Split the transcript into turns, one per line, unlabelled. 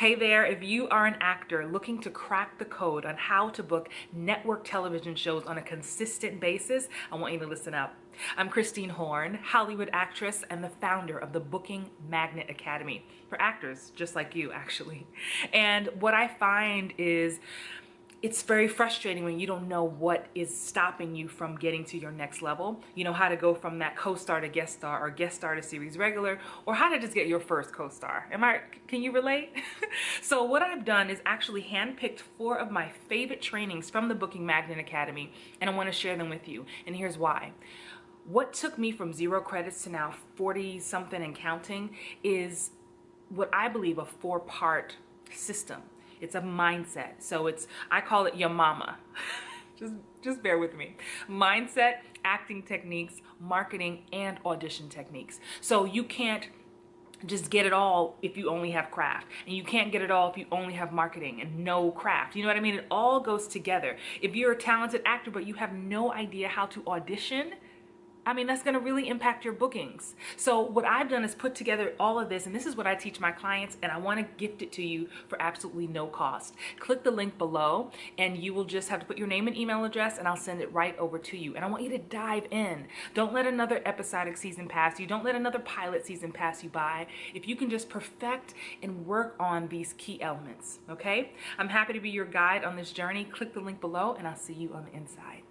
Hey there, if you are an actor looking to crack the code on how to book network television shows on a consistent basis, I want you to listen up. I'm Christine Horn, Hollywood actress and the founder of the Booking Magnet Academy for actors just like you, actually. And what I find is it's very frustrating when you don't know what is stopping you from getting to your next level. You know, how to go from that co-star to guest star or guest star to series regular or how to just get your first co-star. Am I, can you relate? so what I've done is actually handpicked four of my favorite trainings from the Booking Magnet Academy and I wanna share them with you. And here's why. What took me from zero credits to now 40 something and counting is what I believe a four part system it's a mindset. So it's, I call it your mama. just, just bear with me. Mindset, acting techniques, marketing, and audition techniques. So you can't just get it all if you only have craft and you can't get it all if you only have marketing and no craft you know what i mean it all goes together if you're a talented actor but you have no idea how to audition I mean, that's going to really impact your bookings. So what I've done is put together all of this, and this is what I teach my clients, and I want to gift it to you for absolutely no cost. Click the link below, and you will just have to put your name and email address, and I'll send it right over to you. And I want you to dive in. Don't let another episodic season pass you. Don't let another pilot season pass you by. If you can just perfect and work on these key elements, okay? I'm happy to be your guide on this journey. Click the link below, and I'll see you on the inside.